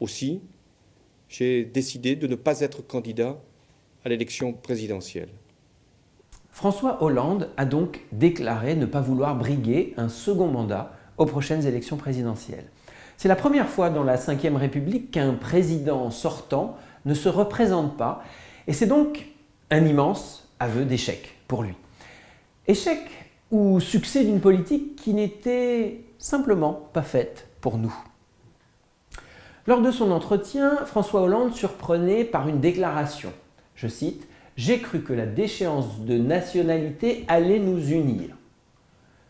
aussi, j'ai décidé de ne pas être candidat à l'élection présidentielle. François Hollande a donc déclaré ne pas vouloir briguer un second mandat aux prochaines élections présidentielles. C'est la première fois dans la Ve République qu'un président sortant ne se représente pas et c'est donc un immense aveu d'échec pour lui. Échec ou succès d'une politique qui n'était simplement pas faite pour nous. Lors de son entretien, François Hollande surprenait par une déclaration. Je cite « J'ai cru que la déchéance de nationalité allait nous unir ».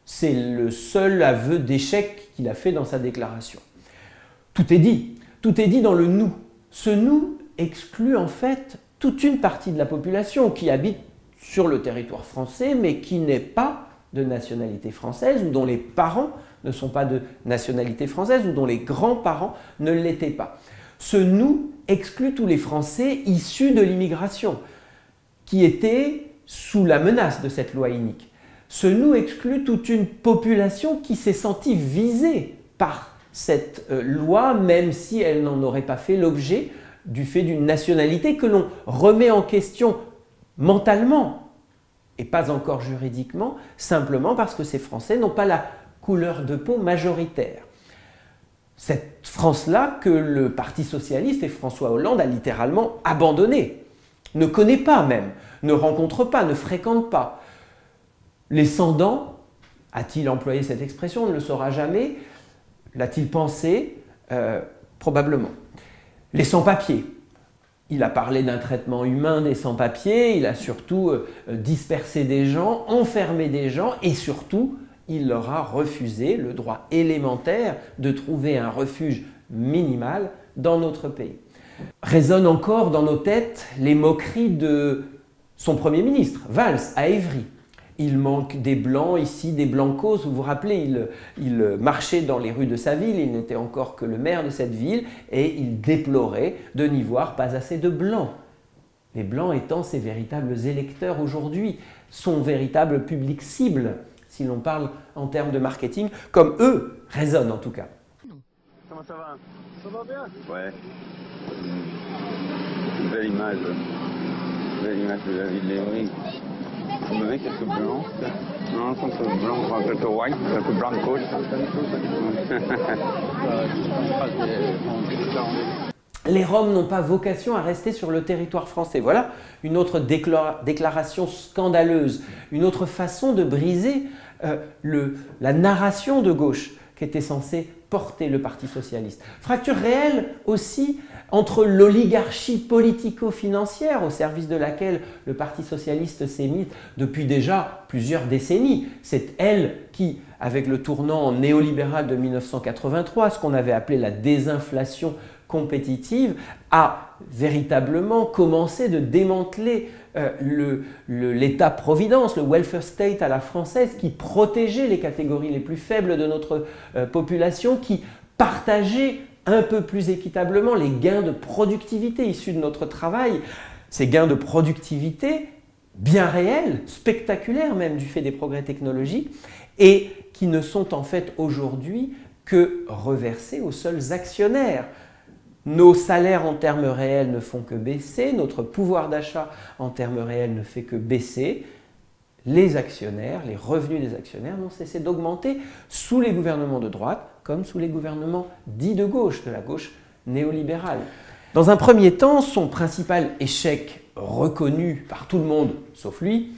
C'est le seul aveu d'échec qu'il a fait dans sa déclaration. Tout est dit, tout est dit dans le « nous ». Ce « nous » exclut en fait toute une partie de la population qui habite sur le territoire français mais qui n'est pas de nationalité française ou dont les parents ne sont pas de nationalité française ou dont les grands-parents ne l'étaient pas. Ce « nous » exclut tous les Français issus de l'immigration qui étaient sous la menace de cette loi inique. Ce « nous » exclut toute une population qui s'est sentie visée par cette euh, loi, même si elle n'en aurait pas fait l'objet du fait d'une nationalité que l'on remet en question mentalement et pas encore juridiquement, simplement parce que ces Français n'ont pas la couleur de peau majoritaire. Cette France-là que le Parti Socialiste et François Hollande a littéralement abandonné, ne connaît pas même, ne rencontre pas, ne fréquente pas. Les sans-dents, a-t-il employé cette expression, on ne le saura jamais, l'a-t-il pensé? Euh, Probablement. Les sans-papiers, il a parlé d'un traitement humain des sans-papiers, il a surtout euh, dispersé des gens, enfermé des gens et surtout il leur a refusé le droit élémentaire de trouver un refuge minimal dans notre pays. Résonnent encore dans nos têtes les moqueries de son Premier ministre, Valls, à Évry. Il manque des blancs ici, des blancos. Vous vous rappelez, il, marchait dans les rues de sa ville, il n'était encore que le maire de cette ville et il déplorait de n'y voir pas assez de blancs. Les blancs étant ses véritables électeurs aujourd'hui, son véritable public cible si l'on parle en termes de marketing, comme eux raisonnent en tout cas. Comment ça va? Ça va bien? Ouais. Une belle image. Une belle image de la ville d'Evry. Vous me quelques blancs Non, c'est un peu blanc, un peu white, un peu blanc de les Roms n'ont pas vocation à rester sur le territoire français. Voilà une autre déclaration scandaleuse, une autre façon de briser euh, la narration de gauche qui était censée porter le Parti Socialiste. Fracture réelle aussi entre l'oligarchie politico-financière au service de laquelle le Parti Socialiste s'est mis depuis déjà plusieurs décennies. C'est elle qui, avec le tournant néolibéral de 1983, ce qu'on avait appelé la désinflation compétitive, a véritablement commencé de démanteler euh, l'État-providence, le, welfare state à la française qui protégeait les catégories les plus faibles de notre euh, population, qui partageait un peu plus équitablement les gains de productivité issus de notre travail. Ces gains de productivité bien réels, spectaculaires même du fait des progrès technologiques, et qui ne sont en fait aujourd'hui que reversés aux seuls actionnaires nos salaires en termes réels ne font que baisser, notre pouvoir d'achat en termes réels ne fait que baisser. Les actionnaires, les revenus des actionnaires n'ont cessé d'augmenter sous les gouvernements de droite comme sous les gouvernements dits de gauche, de la gauche néolibérale. Dans un premier temps, son principal échec reconnu par tout le monde, sauf lui,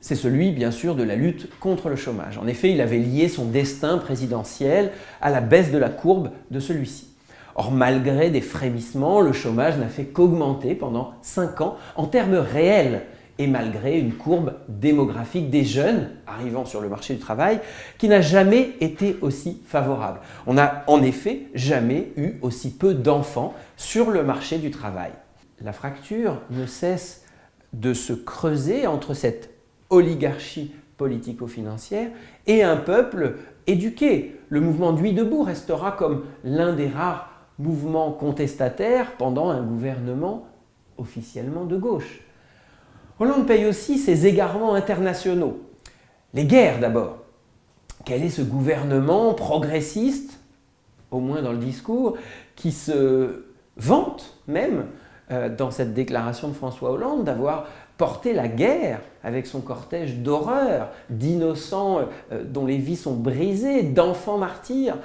c'est celui bien sûr de la lutte contre le chômage. En effet, il avait lié son destin présidentiel à la baisse de la courbe de celui-ci. Or, malgré des frémissements, le chômage n'a fait qu'augmenter pendant 5 ans en termes réels et malgré une courbe démographique des jeunes arrivant sur le marché du travail qui n'a jamais été aussi favorable. On n'a en effet jamais eu aussi peu d'enfants sur le marché du travail. La fracture ne cesse de se creuser entre cette oligarchie politico-financière et un peuple éduqué. Le mouvement Nuit debout restera comme l'un des rares mouvement contestataire pendant un gouvernement officiellement de gauche. Hollande paye aussi ses égarements internationaux. Les guerres d'abord. Quel est ce gouvernement progressiste, au moins dans le discours, qui se vante même euh, dans cette déclaration de François Hollande d'avoir porté la guerre avec son cortège d'horreur, d'innocents euh, dont les vies sont brisées, d'enfants martyrs,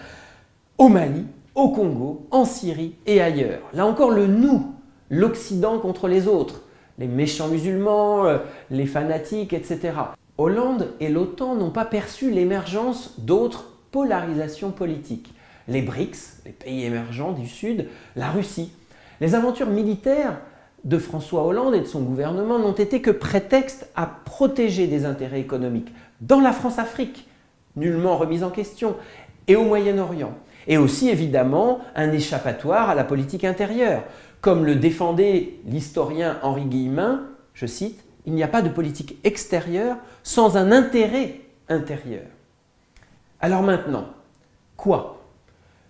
au Mali, au Congo, en Syrie et ailleurs. Là encore, le nous, l'Occident contre les autres, les méchants musulmans, euh, les fanatiques, etc. Hollande et l'OTAN n'ont pas perçu l'émergence d'autres polarisations politiques. Les BRICS, les pays émergents du Sud, la Russie. Les aventures militaires de François Hollande et de son gouvernement n'ont été que prétexte à protéger des intérêts économiques dans la France-Afrique, nullement remise en question, et au Moyen-Orient. Et aussi évidemment un échappatoire à la politique intérieure. Comme le défendait l'historien Henri Guillemin, je cite, « Il n'y a pas de politique extérieure sans un intérêt intérieur ». Alors maintenant, quoi?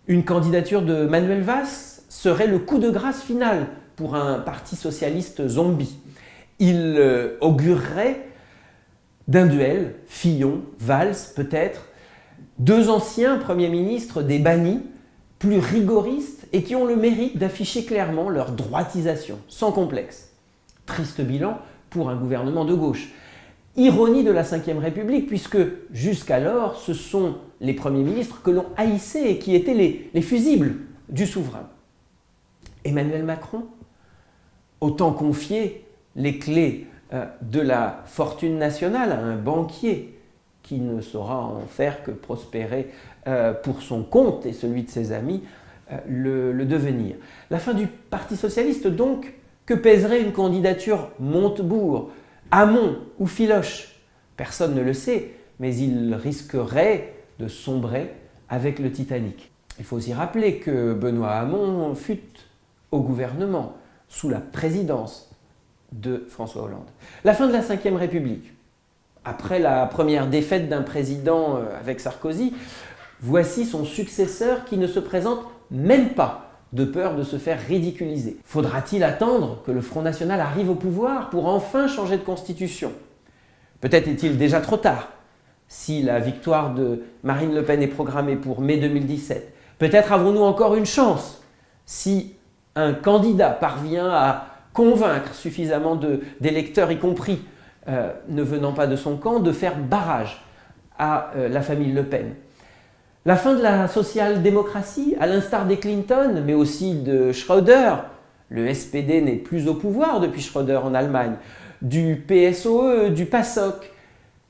Une candidature de Manuel Valls serait le coup de grâce final pour un parti socialiste zombie. Il euh, augurerait d'un duel, Fillon, Valls peut-être, deux anciens premiers ministres des bannis, plus rigoristes et qui ont le mérite d'afficher clairement leur droitisation, sans complexe. Triste bilan pour un gouvernement de gauche. Ironie de la Ve République, puisque jusqu'alors, ce sont les premiers ministres que l'on haïssait et qui étaient les, les fusibles du souverain. Emmanuel Macron Autant confier les clés euh, de la fortune nationale à un banquier qui ne saura en faire que prospérer euh, pour son compte et celui de ses amis euh, le, devenir. La fin du Parti Socialiste donc, que pèserait une candidature Montebourg, Hamon ou Filoche? Personne ne le sait, mais il risquerait de sombrer avec le Titanic. Il faut aussi rappeler que Benoît Hamon fut au gouvernement sous la présidence de François Hollande. La fin de la Ve République. Après la première défaite d'un président euh, avec Sarkozy, voici son successeur qui ne se présente même pas de peur de se faire ridiculiser. Faudra-t-il attendre que le Front National arrive au pouvoir pour enfin changer de constitution? Peut-être est-il déjà trop tard. Si la victoire de Marine Le Pen est programmée pour mai 2017, peut-être avons-nous encore une chance si un candidat parvient à convaincre suffisamment d'électeurs, y compris euh, ne venant pas de son camp, de faire barrage à euh, la famille Le Pen. La fin de la social-démocratie, à l'instar des Clinton, mais aussi de Schröder, le SPD n'est plus au pouvoir depuis Schröder en Allemagne, du PSOE, du PASOK,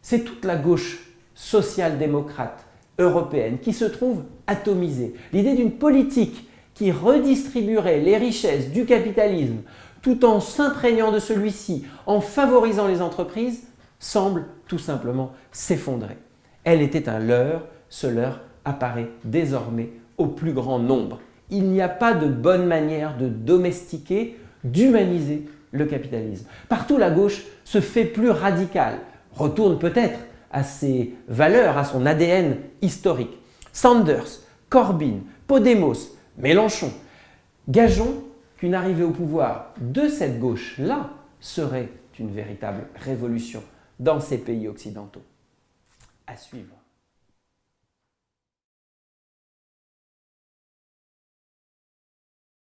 c'est toute la gauche social-démocrate européenne qui se trouve atomisée. L'idée d'une politique qui redistribuerait les richesses du capitalisme tout en s'imprégnant de celui-ci, en favorisant les entreprises, semble tout simplement s'effondrer. Elle était un leurre, ce leurre apparaît désormais au plus grand nombre. Il n'y a pas de bonne manière de domestiquer, d'humaniser le capitalisme. Partout la gauche se fait plus radicale, retourne peut-être à ses valeurs, à son ADN historique. Sanders, Corbyn, Podemos, Mélenchon. Gageons qu'une arrivée au pouvoir de cette gauche-là serait une véritable révolution dans ces pays occidentaux. À suivre.